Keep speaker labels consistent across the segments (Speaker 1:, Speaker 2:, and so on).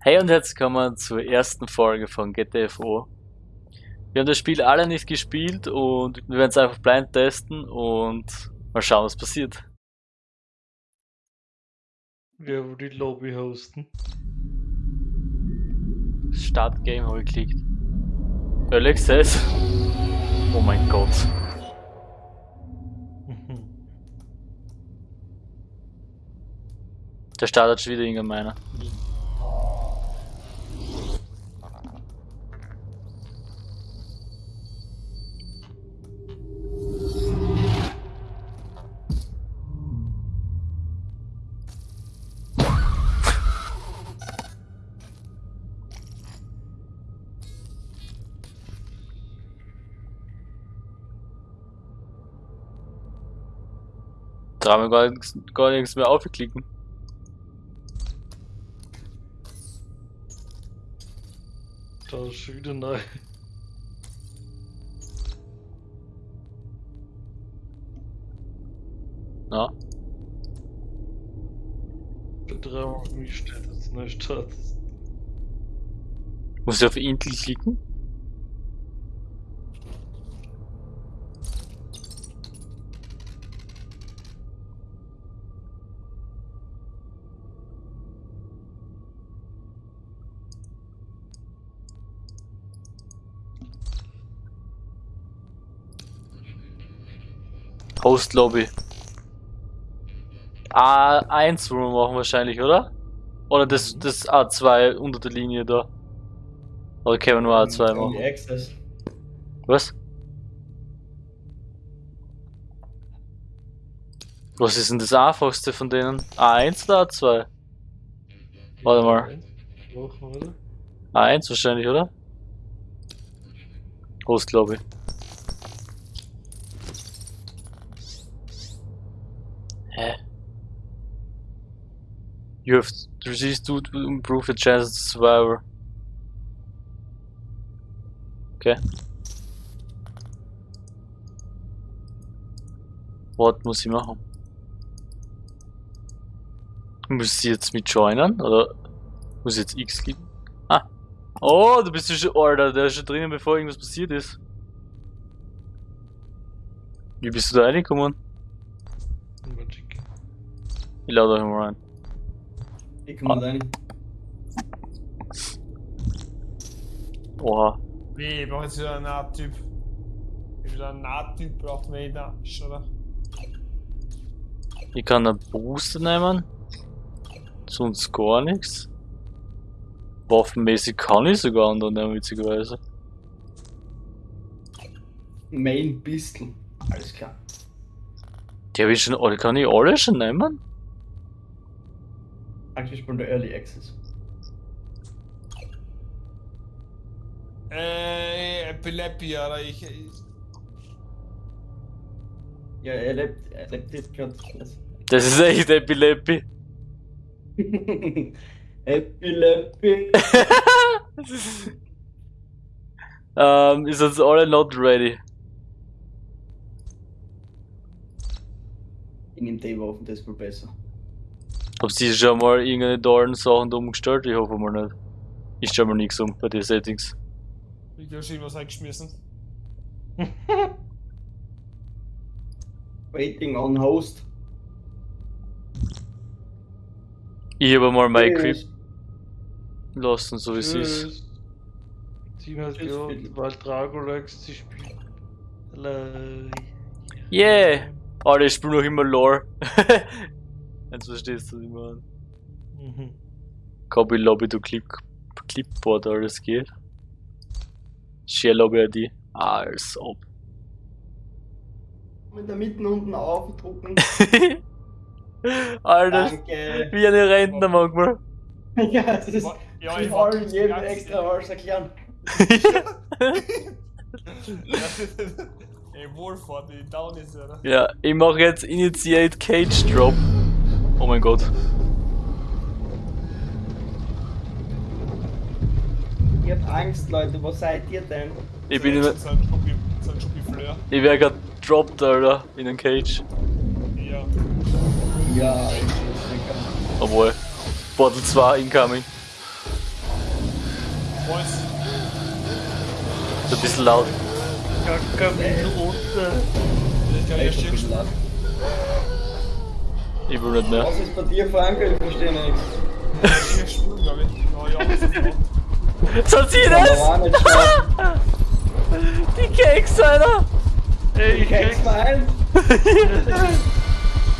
Speaker 1: Hey und herzlich willkommen zur ersten Folge von GTFO. Wir haben das Spiel alle nicht gespielt und wir werden es einfach blind testen und mal schauen, was passiert.
Speaker 2: Wer will die Lobby hosten?
Speaker 1: Start Game habe ich geklickt. Early Access. Oh mein Gott. Der startet schon wieder irgendein meiner. Da haben wir gar nichts, gar nichts mehr aufgeklicken.
Speaker 2: Da ist schon wieder neu.
Speaker 1: Na,
Speaker 2: Dreimal mich steht jetzt neu Start.
Speaker 1: muss ich auf Intel klicken? Host Lobby. A1 wollen wir machen wahrscheinlich, oder? Oder das, das A2 unter der Linie da. Oder können wir nur A2
Speaker 3: Early
Speaker 1: machen?
Speaker 3: Access.
Speaker 1: Was? Was ist denn das einfachste von denen? A1 oder A2? Warte mal.
Speaker 2: Machen, oder?
Speaker 1: A1 wahrscheinlich, oder? Host Lobby. You have resist to improve the chances of survivor. Okay. Was muss ich machen? Muss ich jetzt mit joinen? Oder muss ich jetzt X klicken? Ah. Oh, du bist ja schon, Alter, der ist schon drinnen, bevor irgendwas passiert ist. Wie bist du da reingekommen?
Speaker 2: Magic.
Speaker 1: Ich lade euch mal rein.
Speaker 3: Ich komme rein.
Speaker 1: Oha.
Speaker 4: Wie, ich brauche jetzt wieder einen Nahttyp. Wie wieder ein Nahttyp braucht man jeder, oder?
Speaker 1: Ich kann einen Booster nehmen. Sonst gar nichts. Waffenmäßig kann ich sogar anderen nehmen, witzigerweise.
Speaker 3: Main Pistol. Alles klar.
Speaker 1: Die habe ich schon alle, kann ich alle schon nehmen?
Speaker 3: Praktisch von der Early Access.
Speaker 4: Äh, Epilepsie, oder? Ich, ich,
Speaker 3: Ja, er lebt, er lebt jetzt gerade.
Speaker 1: Das ist echt Epilepie.
Speaker 3: Epilepsie.
Speaker 1: ähm, ist jetzt alle not ready.
Speaker 3: Ich nehme die Waffen, das ist wohl besser.
Speaker 1: Ob sie schon mal irgendeine tollen Sachen da umgestellt? Ich hoffe mal nicht. Ich stelle mal nichts um bei den Settings.
Speaker 4: ich habe schon irgendwas eingeschmissen.
Speaker 3: Waiting on Host.
Speaker 1: Ich habe mal mein Equip lassen, so wie es ist.
Speaker 2: Team hat
Speaker 3: Philipp.
Speaker 2: weil Dragolax zu spielen. Hallo.
Speaker 1: Yeah! Alter, ich spiele noch immer Lore. Jetzt verstehst du, was ich meine.
Speaker 2: Mhm.
Speaker 1: Copy Lobby to Clip Clipboard, alles geht. Share Lobby ID. Als ob.
Speaker 3: Mit der Mitte unten aufdrucken.
Speaker 1: Alter,
Speaker 3: Danke.
Speaker 1: wie eine Rentner manchmal.
Speaker 3: Ja, das ist.
Speaker 4: Ja,
Speaker 3: ich wollte
Speaker 4: wollte
Speaker 3: jedem extra was erklären.
Speaker 4: Ey, Wohlfahrt, die down ist, oder?
Speaker 1: ja, ich mache jetzt Initiate Cage Drop. Oh mein Gott.
Speaker 3: Ihr habt Angst, Leute, was seid ihr denn?
Speaker 1: Ich bin in,
Speaker 4: Fleur.
Speaker 1: ich werde grad dropped, Alter, in den Cage.
Speaker 4: Ja.
Speaker 3: Ja, ich
Speaker 1: Obwohl. Portal 2 incoming.
Speaker 4: Was?
Speaker 1: So ein bisschen laut.
Speaker 2: Kackerminute.
Speaker 4: Ich kann ja stehen.
Speaker 1: Ich will nicht mehr.
Speaker 3: Was ist bei dir, Frank? Ich verstehe nichts.
Speaker 4: Stehen spielen, glaube ich. Oh.
Speaker 1: So sie
Speaker 3: Aber
Speaker 1: das!
Speaker 3: auch nicht schlecht.
Speaker 1: Die Keks, Alter!
Speaker 2: Ey, ich
Speaker 3: Kein
Speaker 2: krieg's.
Speaker 3: Smile.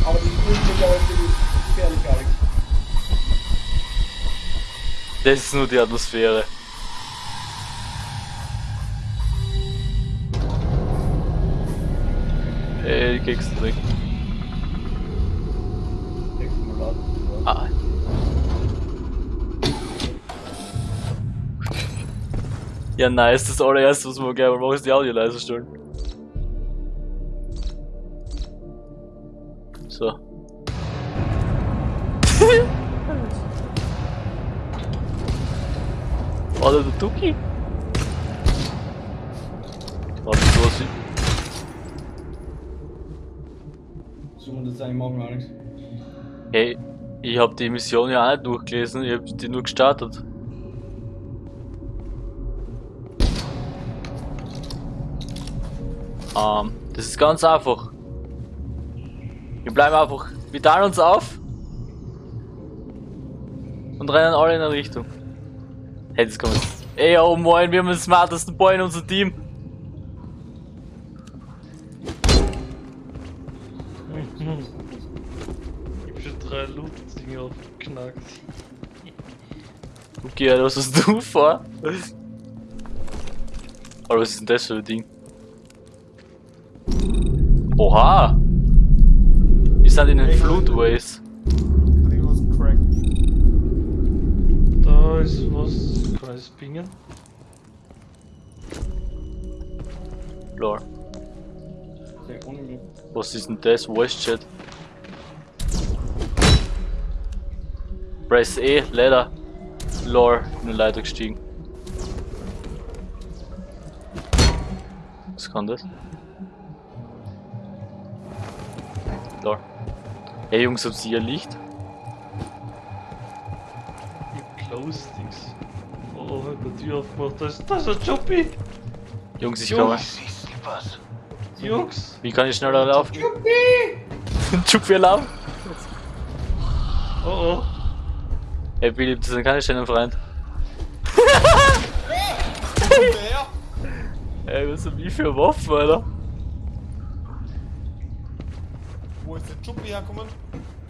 Speaker 3: Aber die spielen sich aber gefährlich, Alex.
Speaker 1: Das ist nur die Atmosphäre. Ey, die Keks sind weg.
Speaker 3: Nächstes Mal laut.
Speaker 1: Ah. Ja, nice. Das allererste, was wir gerne machen, ist die Audio leise stellen. So. Oder der Tuki? Warte, so was
Speaker 3: So muss das eigentlich machen, Alex.
Speaker 1: Hey, ich hab die Mission ja auch nicht durchgelesen, ich hab die nur gestartet. Ähm, das ist ganz einfach. Wir bleiben einfach, wir teilen uns auf und rennen alle in eine Richtung. Hey, das kommt. Ey, oh moin, wir haben den smartesten Boy in unserem Team.
Speaker 2: Ich hab schon drei Luftdinger aufgeknackt.
Speaker 1: Okay, was hast du vor? Oder was ist denn das für ein Ding? Oha! Wir sind in den
Speaker 4: crack?
Speaker 2: Da ist was. Kann ich das pingen?
Speaker 3: Unglücklich.
Speaker 1: Was ist denn das? Voice Chat. Press E, Leiter. Lol, in eine Leiter gestiegen. Was kann das? Lol. Hey Jungs, habt ihr Licht?
Speaker 2: Ich close Dings. Oh, hab die Tür aufgemacht. Da ist, da ist ein Joppi!
Speaker 1: Jungs, ich komme.
Speaker 2: Jungs!
Speaker 1: Wie kann ich schneller laufen? Juppie laufen?
Speaker 2: Oh oh!
Speaker 1: Ey, Billy, das sind keine schönen Freund. Ey, was sind die für Waffen, Alter?
Speaker 4: Chuppi hergekommen?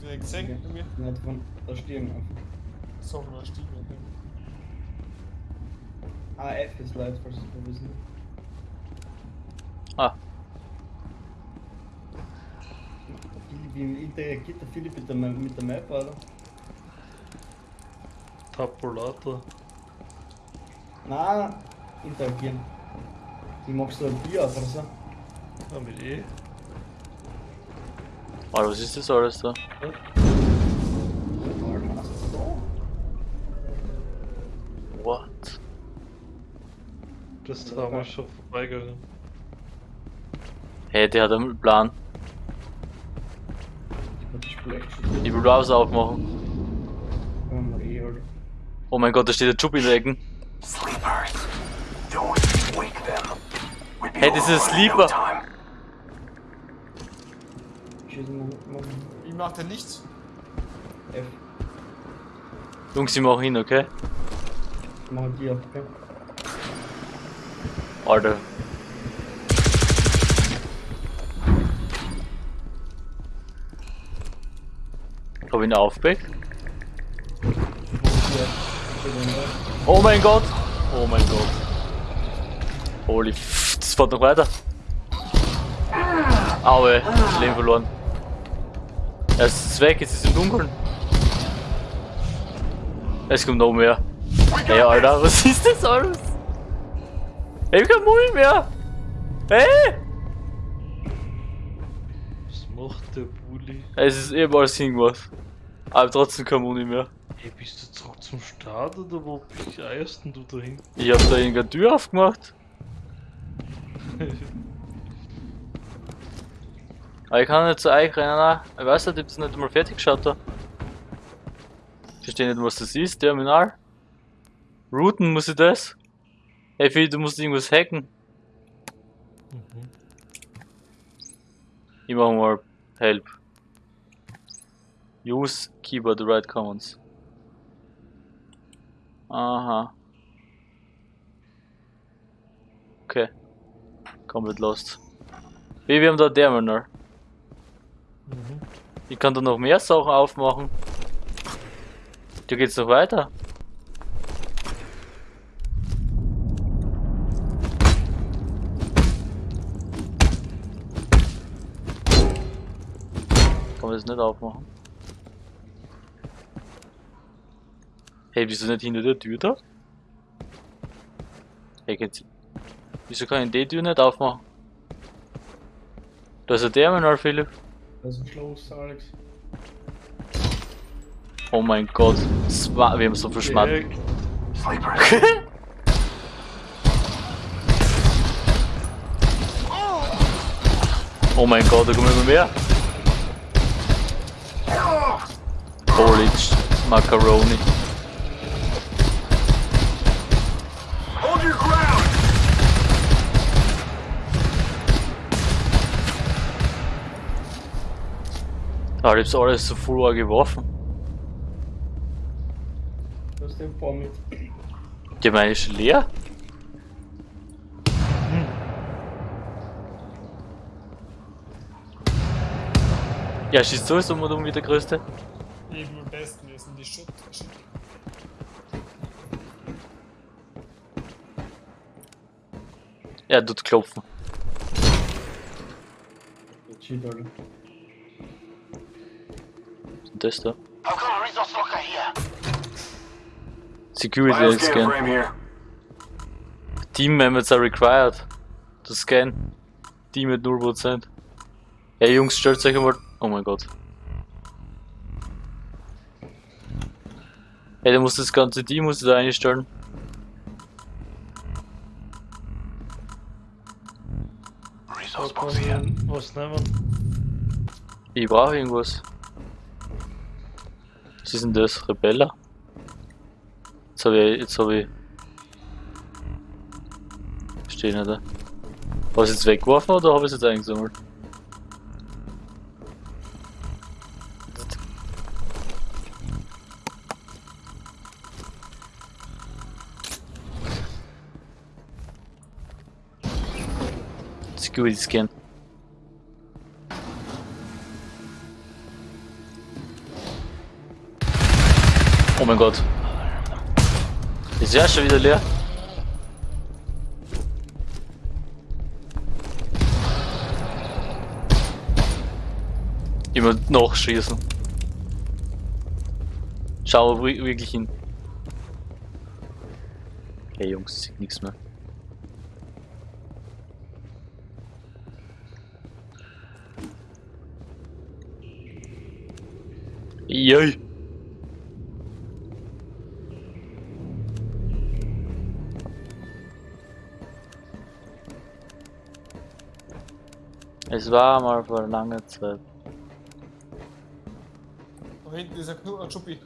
Speaker 4: Der gesehen bei mir?
Speaker 3: Nicht von der Stirn auf.
Speaker 4: So, von der Stimme.
Speaker 3: AF ist leid, falls du wissen.
Speaker 1: Ah,
Speaker 3: Wie, wie interagiert der Philipp mit der, mit der Map, Alter?
Speaker 2: Tapulator.
Speaker 3: Nein, interagieren. Wie machst du ein Bier auf oder so?
Speaker 2: Ja, mit E.
Speaker 1: Alter, was ist das alles da? What?
Speaker 2: Das haben wir schon vorbeigegangen.
Speaker 1: Hey, der hat einen Plan.
Speaker 3: Das
Speaker 1: Ich will Browser aufmachen.
Speaker 3: so Alter.
Speaker 1: Oh mein Gott, da steht der Juppie in der Ecke.
Speaker 5: Sleepers. Don't wake them. We'd be
Speaker 1: Hey, this is
Speaker 5: alone in
Speaker 1: sleeper.
Speaker 3: Schießen
Speaker 4: Wie macht der nichts?
Speaker 3: F.
Speaker 1: Jungs, ich mach hin, okay?
Speaker 3: Machen die auf, okay?
Speaker 1: Alter. Hab ich ihn aufgeweckt? Oh mein Gott! Oh mein Gott. Holy f das fährt noch weiter. Aue, Leben verloren. Es ist weg, jetzt ist es im Dunkeln. Es kommt noch mehr. Hey Alter, was ist das alles? Ich hab kein Mund mehr! Hey!
Speaker 2: Was macht der Bulli?
Speaker 1: Es ist ebenfalls irgendwas. Aber trotzdem kein Mund mehr.
Speaker 2: Ey, bist du zurück zum Start oder wo eierst denn du dahin?
Speaker 1: Ich hab da irgendeine Tür aufgemacht. Aber ich kann nicht zu euch rennen. nein. Ich weiß nicht, ich hab's nicht einmal fertig geschaut da. Ich verstehe nicht, was das ist, Terminal. Routen muss ich das? Hey, Phil, du musst irgendwas hacken.
Speaker 2: Mhm.
Speaker 1: Ich mach mal Help. Use Keyboard Right Commons. Aha. Okay. Komplett lost. Wie, wir haben da Terminal.
Speaker 2: Mhm.
Speaker 1: Ich kann da noch mehr Sachen aufmachen. Da geht's noch weiter. Kann man das nicht aufmachen? Hey, wieso nicht hinter der Tür da? Hey, geht's. Wieso kann ich die Tür nicht aufmachen? Da ist ein Terminal, Philipp.
Speaker 3: Das ist ein Schloss, Alex.
Speaker 1: Oh mein Gott. War, wir haben so viel Schmatt. Oh mein Gott, da kommen immer mehr. Holy Macaroni. Da ist alles so voll geworfen.
Speaker 3: Du hast den Baum mit.
Speaker 1: Die meine ist leer. Ja, schießt sowieso mal um wie der größte.
Speaker 4: Eben am besten, wir sind die Schutt.
Speaker 1: Er tut klopfen.
Speaker 3: Shit,
Speaker 1: das da? Security scan. Team members are required to scan. Team mit 0%. Ja Jungs, stellt euch einmal. Oh mein Gott. Hey, der muss das ganze Team muss da einstellen.
Speaker 5: Resource box here.
Speaker 2: was nehmen
Speaker 1: Ich brauche irgendwas. Was ist denn das? Rebeller? Jetzt habe ich. Jetzt habe ich. Stehen da. Habe ich es jetzt weggeworfen oder habe ich es jetzt eingesammelt? Security Scan. Oh mein Gott. Ist ja schon wieder leer. Immer noch schießen. Schau wi- wirklich hin. Hey Jungs, sieht nichts mehr. Jei. Es war mal vor langer Zeit.
Speaker 4: Da hinten ist ein Knu- ein Schuppi.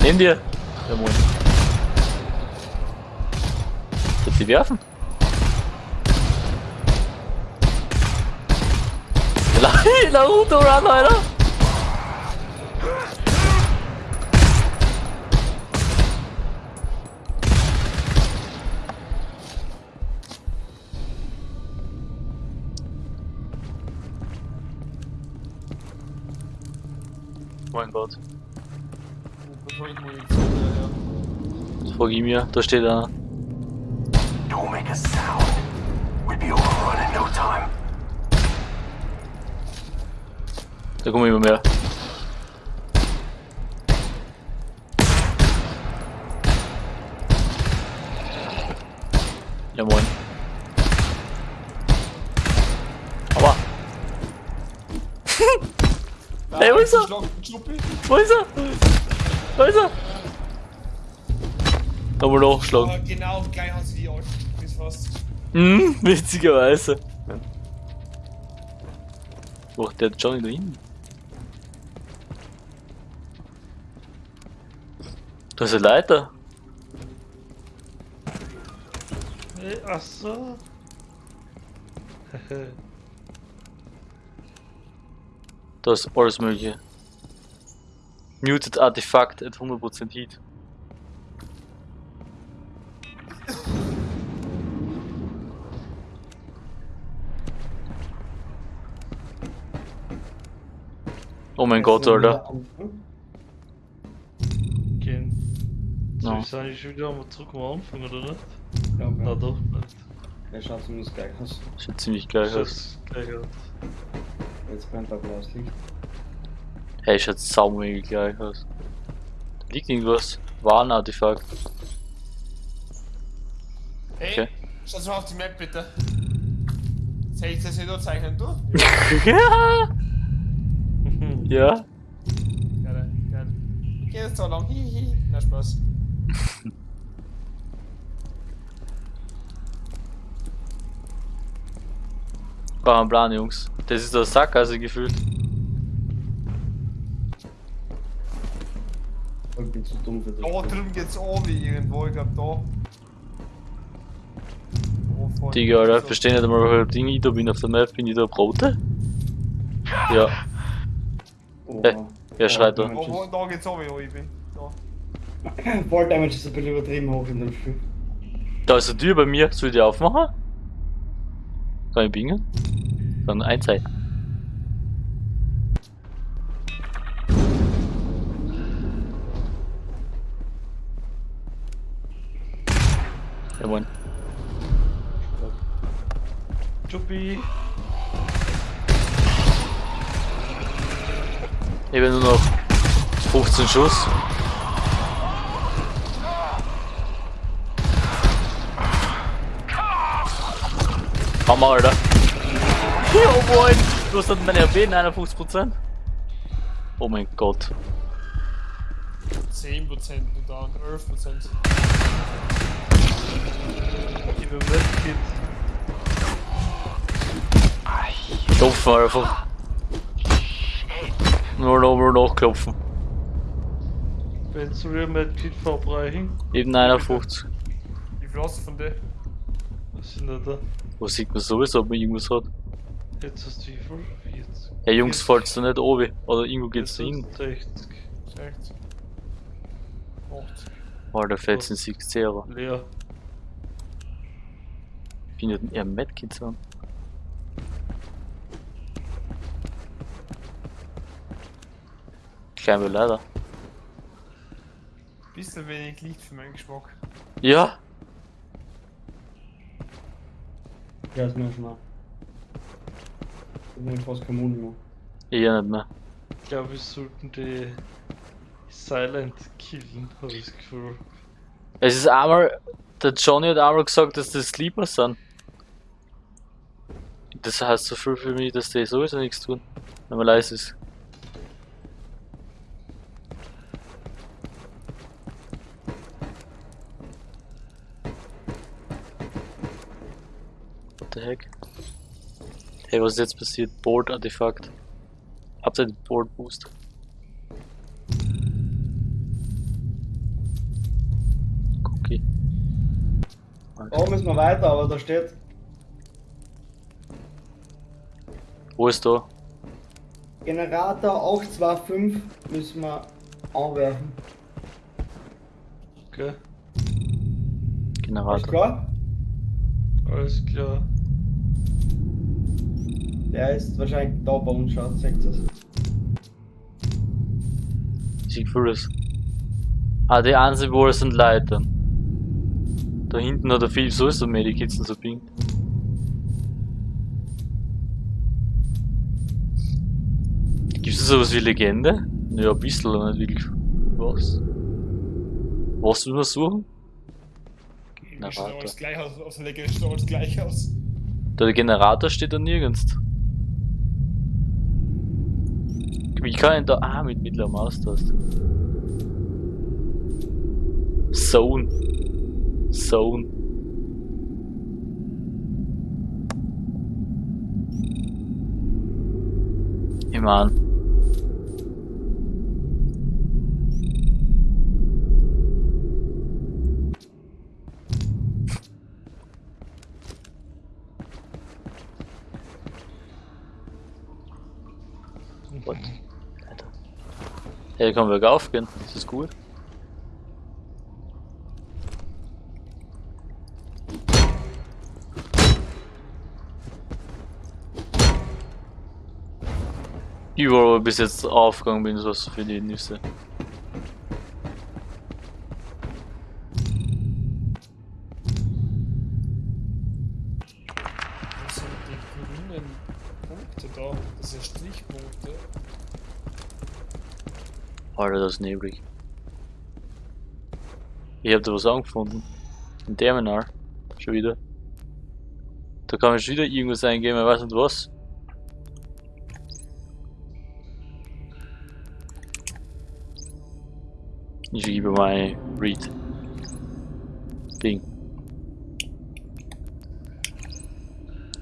Speaker 1: Neben dir! Der Mond. Willst du die werfen? La- Naruto Run, Alter! Frag ich mir. Da steht einer.
Speaker 5: Don't make a sound. We'd be overrun in no time.
Speaker 1: Da kommen immer mehr. Ja moin. Aua.
Speaker 4: Da
Speaker 1: Wo ist er? Wo ist er? Er? Nochmal nachschlagen.
Speaker 4: Ah, genau, gleich haben sie die alten Schluppis fast.
Speaker 1: Hm, witzigerweise. Wo ist der Johnny da hinten? Da ist eine Leiter.
Speaker 2: Hey, ach so.
Speaker 1: Da ist alles mögliche. Muted Artefakt at 100% Heat. Oh mein Gott, Alter.
Speaker 2: Gehen. Soll ich sagen, ich wieder mal zurück am Anfang, oder nicht?
Speaker 3: Ja,
Speaker 2: Na
Speaker 3: ja.
Speaker 2: doch, nicht.
Speaker 3: Er schaut zumindest gleich aus.
Speaker 1: Sieht ziemlich
Speaker 2: gleich aus.
Speaker 3: Jetzt brennt ein blaues Licht.
Speaker 1: Hey, schaut saumig gleich aus. Da liegt irgendwas. Warnartefakt.
Speaker 4: Hey,
Speaker 1: Okay.
Speaker 4: schau mal auf die Map bitte. Soll ich das wieder zeichnen, du?
Speaker 1: ja! Ja?
Speaker 4: Gerne, gerne. Geht jetzt so lang, hihi. Na Spaß.
Speaker 1: War ein Plan, Jungs. Das ist der Sackgasse gefühlt.
Speaker 3: Bin zu dumm für das.
Speaker 4: Da drüben geht's oben irgendwo, ich glaub da. Oh.
Speaker 1: Digga, Alter,
Speaker 4: So.
Speaker 1: verstehe nicht einmal, Ding ich da bin auf der Map. Bin ich da rote? Ja,
Speaker 3: Oh,
Speaker 1: Hey, wer schreit da?
Speaker 4: Oh, da geht's oben, wo ich bin. Da.
Speaker 3: Fall Damage ist ein bisschen übertrieben hoch in dem Spiel.
Speaker 1: Da ist eine Tür bei mir. Soll ich die aufmachen? Kann ich bingen? Dann einzeigen. Ja,
Speaker 2: Chuppi.
Speaker 1: Ich habe nur noch 15 Schuss. Hammer, Alter. Moin. Du hast dann meine RB 51%. Oh mein Gott.
Speaker 4: 10% und dann 11%.
Speaker 1: Klopfen einfach. Nur noch mal nachklopfen.
Speaker 2: Wenn du mir Medkit verbrechen.
Speaker 1: Eben 51.
Speaker 4: Wie viel hast du von dir?
Speaker 2: Was sind da da?
Speaker 1: Wo sieht man sowieso, ob man irgendwas hat?
Speaker 2: Jetzt hast du wie viel? 40.
Speaker 1: Hey Jungs, fällt's da nicht oben? Oder irgendwo geht's da hin?
Speaker 2: 60.
Speaker 4: 60. 80.
Speaker 1: Alter, fällt's in 60 Euro.
Speaker 2: Leer.
Speaker 1: Bin ja eher Medkits an. Kleine leider.
Speaker 4: Bisschen wenig Licht für meinen Geschmack.
Speaker 1: Ja,
Speaker 3: Ja, ist mir schon mal. Ich bin fast kein Mund mehr.
Speaker 1: eher nicht mehr.
Speaker 2: Ich glaube, wir sollten die Silent killen, habe ich das Gefühl.
Speaker 1: Es ist einmal, der Johnny hat einmal gesagt, dass das Sleeper sind. Das heißt so viel für mich, dass die sowieso nichts tun, wenn man leise ist. What the heck? Hey, was ist jetzt passiert? Board Artefakt. Habt ihr den Board
Speaker 3: Oh, müssen wir weiter, aber da steht.
Speaker 1: Wo ist da?
Speaker 3: Generator 825 müssen wir anwerfen.
Speaker 2: Okay,
Speaker 1: Generator.
Speaker 3: klar?
Speaker 2: alles klar.
Speaker 3: Der ist wahrscheinlich da bei uns, schaut, seht ihr es?
Speaker 1: Ich fühle es. Ah, die einzigen, wo es sind Leitern. Da hinten hat er viel sowieso Medikits und so pinkt. Gibt es sowas wie Legende? Ja, ein bisschen, aber nicht wirklich. Was? Was will man suchen?
Speaker 4: Irgendwie schaut
Speaker 1: Generator.
Speaker 4: alles gleich aus, auf der Legende alles gleich aus.
Speaker 1: Der Generator steht da nirgends. Wie kann ich da. Ah, mit mittlerer Maustaste. Zone. Zone. meine. What? Alter. Hey, kann bergauf gehen, das ist gut. Überall, wo ich bis jetzt aufgegangen bin, so für die Nüsse.
Speaker 4: Was sind die grünen Punkte da? Das sind Strichpunkte.
Speaker 1: Alter, das ist neblig. Ich hab da was angefunden. Ein Terminal. Schon wieder. Da kann ich wieder irgendwas eingeben, ich weiß nicht was. Gebe mal Read. Ding.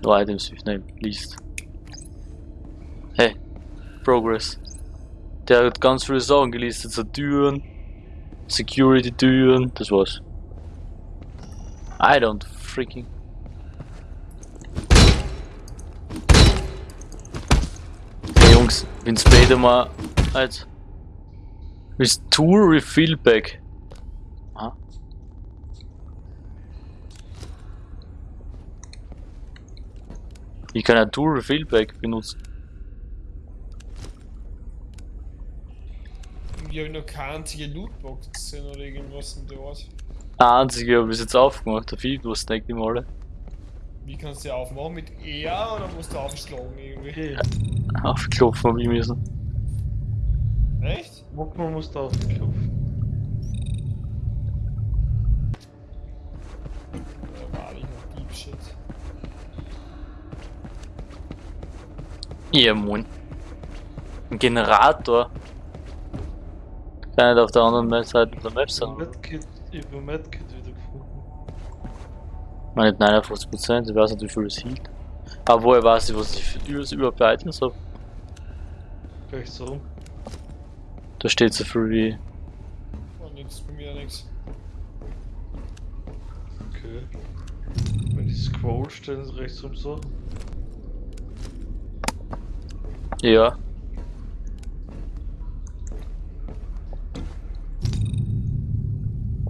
Speaker 1: No items with name. List. Hey. Progress. Der hat ganz viele Sachen gelistet, so Türen, Security-Türen, das war's. I don't freaking. Hey Jungs, bin später mal als Restore Refill Pack. Aha. Ich kann ein Tool Refill Pack benutzen.
Speaker 4: Ich habe noch keine einzige Lootbox gesehen oder irgendwas in der Art.
Speaker 1: Der einzige habe ich jetzt aufgemacht, der Vieh, du snackt ihm alle.
Speaker 4: Wie kannst du die aufmachen? Mit R oder musst du aufschlagen irgendwie?
Speaker 1: Aufklopfen habe ich müssen.
Speaker 4: Echt?
Speaker 2: Muckmann muss da aufklopfen.
Speaker 4: Ja, wahrlich noch Deep Shit.
Speaker 1: Ja, moin. Ein Generator. Kann nicht auf der anderen Seite der Map sein.
Speaker 2: Medkit, ich hab ein Medkit wieder gefunden.
Speaker 1: Meine 59%, ich weiß nicht wie viel es hielt. Aber woher weiß ich, was ich über, überhaupt für Items habe?
Speaker 2: Gleich so rum.
Speaker 1: Da steht so viel wie.
Speaker 4: Oh, nix, bei mir nix.
Speaker 2: Okay. Wenn die Scroll stellen sie rechts rum so.
Speaker 1: Ja.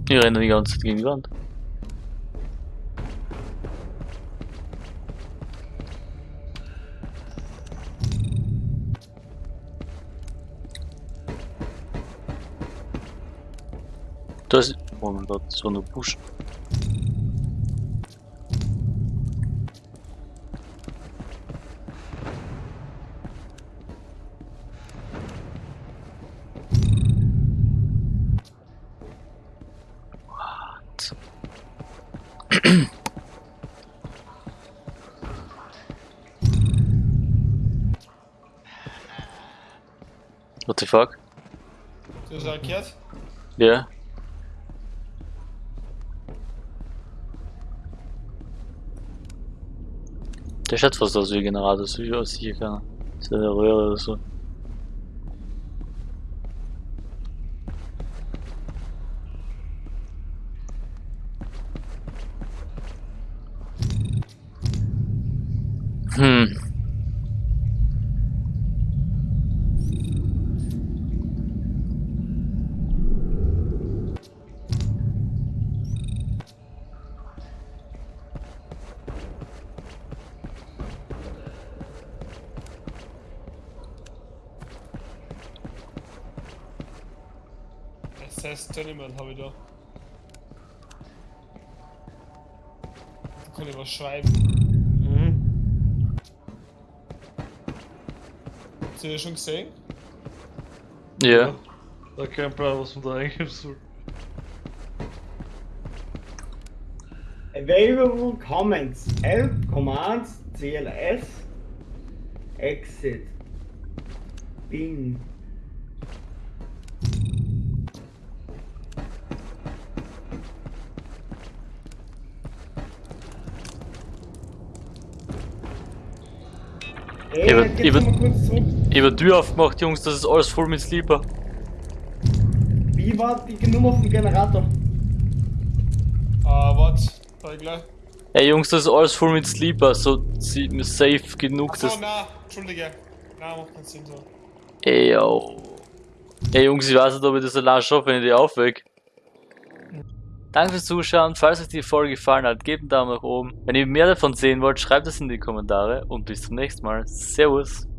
Speaker 1: Ich renne die ganze Zeit gegen die Wand. Das ist. Oh mein Gott, so eine Busch. What? What the fuck?
Speaker 4: Du hast auch gehört?
Speaker 1: Ja. Der fast aus wie ist aus sicher keiner. Das ist eine Röhre oder so. Hm.
Speaker 4: SS Gentleman habe ich da. Da kann ich was schreiben.
Speaker 2: Mhm.
Speaker 4: Hast du das schon gesehen?
Speaker 1: Ja.
Speaker 2: Da kein Plan, was man da eingeben soll.
Speaker 3: Available comments. Help, commands, CLS, exit, Bing. Ey.
Speaker 1: Ich hab die Tür aufgemacht, Jungs, das ist alles voll mit Sleeper.
Speaker 3: Wie war die Nummer vom Generator?
Speaker 4: Ah, warte. Da ich gleich.
Speaker 1: Ey Jungs, das ist alles voll mit Sleeper, so sie- safe genug,
Speaker 4: Achso,
Speaker 1: das.
Speaker 4: na, Entschuldige. Na, macht keinen Sinn so.
Speaker 1: Ey, yo. Ey Jungs, ich weiß nicht, ob ich das allein schaffe, wenn ich die aufweg. Danke fürs Zuschauen. Falls euch die Folge gefallen hat, gebt einen Daumen nach oben. Wenn ihr mehr davon sehen wollt, schreibt es in die Kommentare und bis zum nächsten Mal. Servus.